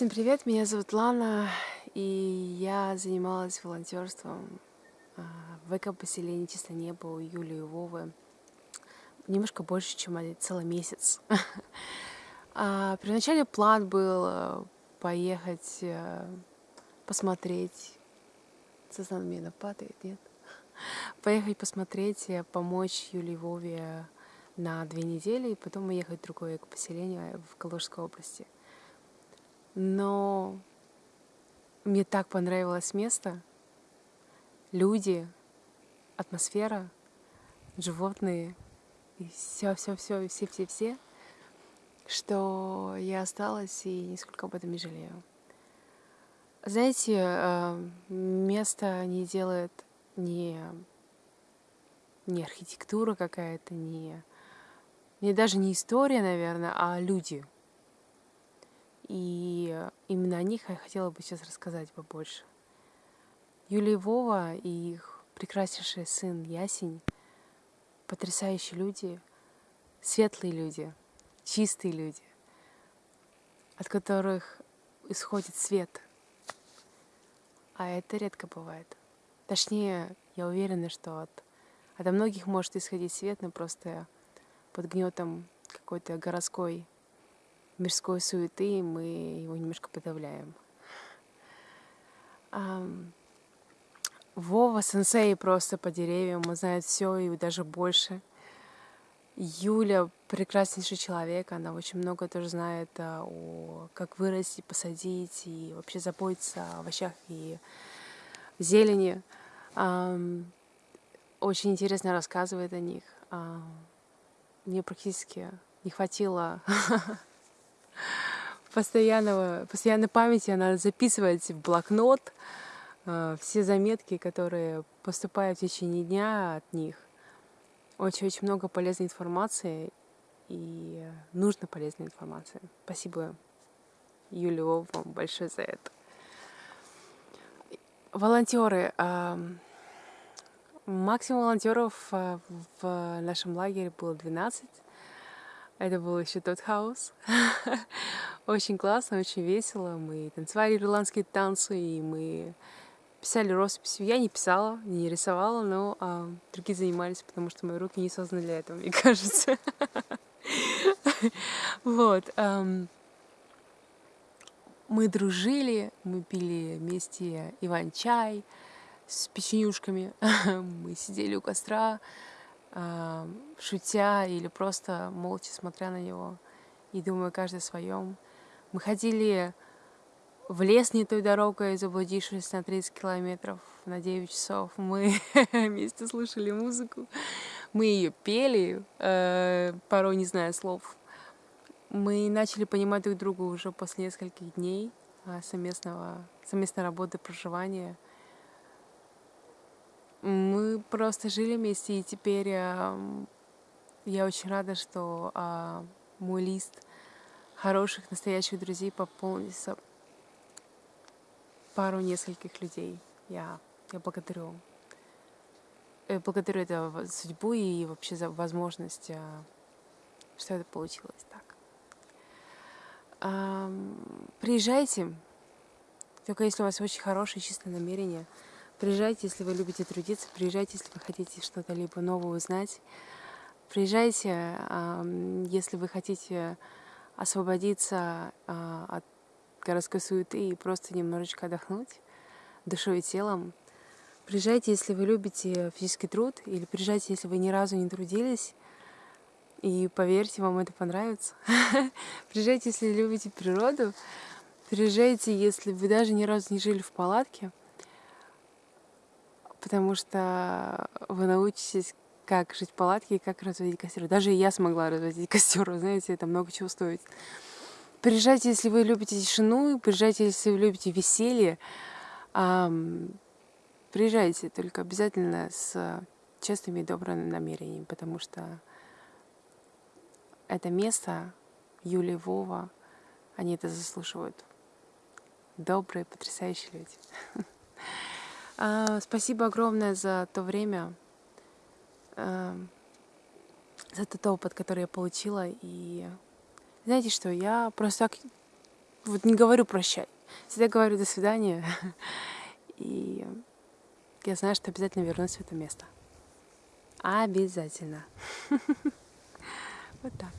Всем привет, меня зовут Лана, и я занималась волонтерством а, в эко-поселении Чисто Небо у Юлии Вовы немножко больше, чем целый месяц. А, первоначальный план был э, поехать посмотреть. Сознание меня падает, нет? Поехать посмотреть, помочь Юлии Вове на две недели, и потом уехать в другое поселение в Калужской области. Но мне так понравилось место, люди, атмосфера, животные, и все, все, все, все, все, все, что я осталась и нисколько об этом не жалею. Знаете, э, место не делает не, не архитектура какая-то, не, не даже не история, наверное, а люди — и именно о них я хотела бы сейчас рассказать побольше. Юлия Вова и их прекраснейший сын Ясень — потрясающие люди, светлые люди, чистые люди, от которых исходит свет. А это редко бывает. Точнее, я уверена, что от, от многих может исходить свет, но просто под гнетом какой-то городской мирской суеты мы его немножко подавляем. Вова сенсей просто по деревьям, он знает все и даже больше. Юля прекраснейший человек, она очень много тоже знает а, о как вырасти, посадить и вообще заботиться о овощах и зелени. Очень интересно рассказывает о них. Мне практически не хватило постоянного, постоянной памяти она записывает в блокнот э, все заметки, которые поступают в течение дня от них. Очень-очень много полезной информации и нужно полезной информации. Спасибо, Юлия, вам большое за это. Волонтеры. Максимум волонтеров э, в нашем лагере было 12. Это был еще тот хаос. очень классно, очень весело. Мы танцевали ирландские танцы, и мы писали росписи. Я не писала, не рисовала, но а, другие занимались, потому что мои руки не созданы для этого, мне кажется. Вот. Мы дружили, мы пили вместе иван-чай с печенюшками. Мы сидели у костра, шутя или просто молча смотря на него и думая каждый о своем. Мы ходили в лес не той дорогой, заблудившись на 30 километров на 9 часов. Мы вместе слушали музыку, мы ее пели, э, порой не зная слов. Мы начали понимать друг друга уже после нескольких дней а, совместного, совместной работы, проживания — мы просто жили вместе, и теперь э, я очень рада, что э, мой лист хороших, настоящих друзей пополнился пару нескольких людей. Я, я благодарю. Я благодарю это судьбу и вообще за возможность, э, что это получилось так. Э, приезжайте, только если у вас очень хорошее, чистое намерение – Приезжайте, если вы любите трудиться, приезжайте, если вы хотите что-то либо новое узнать. Приезжайте, если вы хотите освободиться а, от городской суеты и просто немножечко отдохнуть душой и телом. Приезжайте, если вы любите физический труд, или приезжайте, если вы ни разу не трудились, и поверьте, вам это понравится. Приезжайте, если любите природу. Приезжайте, если вы даже ни разу не жили в палатке потому что вы научитесь, как жить в палатке и как разводить костер. Даже я смогла разводить костер, вы знаете, это много чего стоит. Приезжайте, если вы любите тишину, приезжайте, если вы любите веселье. Приезжайте, только обязательно с честными и добрыми намерениями, потому что это место, Юлия Вова, они это заслуживают. Добрые, потрясающие люди. А, спасибо огромное за то время, а, за тот опыт, который я получила. И знаете что, я просто так вот не говорю прощай. Всегда говорю до свидания. И я знаю, что обязательно вернусь в это место. Обязательно. Вот так.